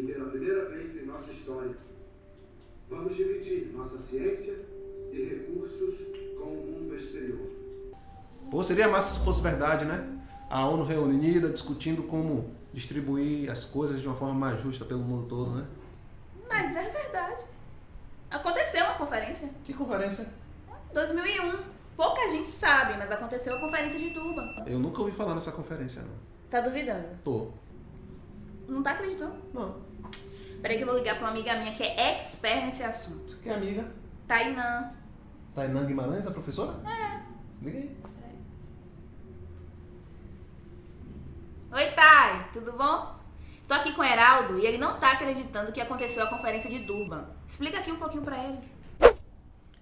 que pela primeira vez em nossa história vamos dividir nossa ciência e recursos com o mundo exterior. Pô, seria massa se fosse verdade, né? A ONU reunida discutindo como distribuir as coisas de uma forma mais justa pelo mundo todo, né? Mas é verdade. Aconteceu uma conferência. Que conferência? 2001. Pouca gente sabe, mas aconteceu a conferência de Durban. Eu nunca ouvi falar nessa conferência, não. Tá duvidando? Tô. Não tá acreditando? Não. Peraí que eu vou ligar pra uma amiga minha que é expert nesse assunto. Que amiga? Tainã. Tainã Guimarães, a professora? É. Liga aí. Oi, Thay, tudo bom? Tô aqui com o Heraldo e ele não tá acreditando que aconteceu a conferência de Durban. Explica aqui um pouquinho pra ele.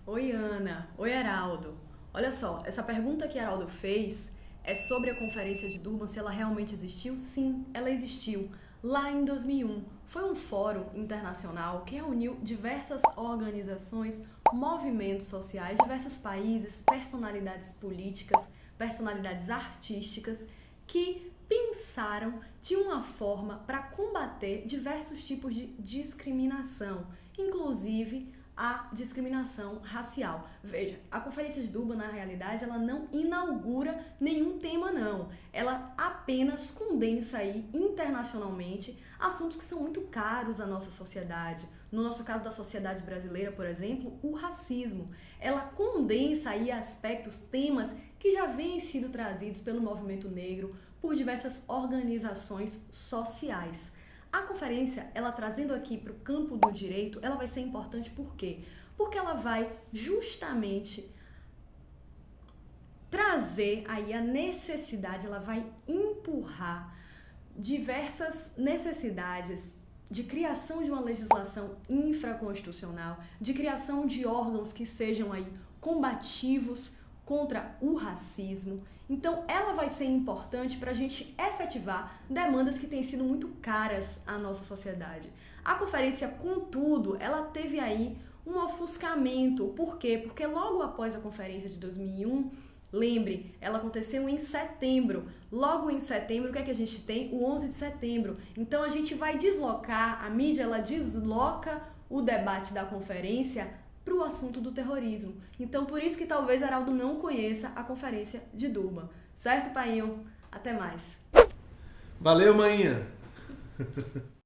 Oi, Ana. Oi, Heraldo. Olha só, essa pergunta que Heraldo fez é sobre a conferência de Durban, se ela realmente existiu? Sim, ela existiu. Lá em 2001, foi um fórum internacional que reuniu diversas organizações, movimentos sociais, diversos países, personalidades políticas, personalidades artísticas que pensaram de uma forma para combater diversos tipos de discriminação, inclusive a discriminação racial. Veja, a Conferência de Durban, na realidade, ela não inaugura nenhum tema, não. Ela apenas condensa aí internacionalmente assuntos que são muito caros à nossa sociedade. No nosso caso da sociedade brasileira, por exemplo, o racismo. Ela condensa aí aspectos, temas que já vêm sido trazidos pelo movimento negro, por diversas organizações sociais. A conferência, ela trazendo aqui para o campo do direito, ela vai ser importante por quê? Porque ela vai justamente trazer aí a necessidade, ela vai empurrar diversas necessidades de criação de uma legislação infraconstitucional, de criação de órgãos que sejam aí combativos contra o racismo. Então, ela vai ser importante para a gente efetivar demandas que têm sido muito caras à nossa sociedade. A conferência, contudo, ela teve aí um ofuscamento. Por quê? Porque logo após a conferência de 2001, lembre, ela aconteceu em setembro. Logo em setembro, o que é que a gente tem? O 11 de setembro. Então, a gente vai deslocar, a mídia ela desloca o debate da conferência para o assunto do terrorismo. Então, por isso que talvez Heraldo não conheça a conferência de Durban. Certo, Painho? Até mais. Valeu, manhã!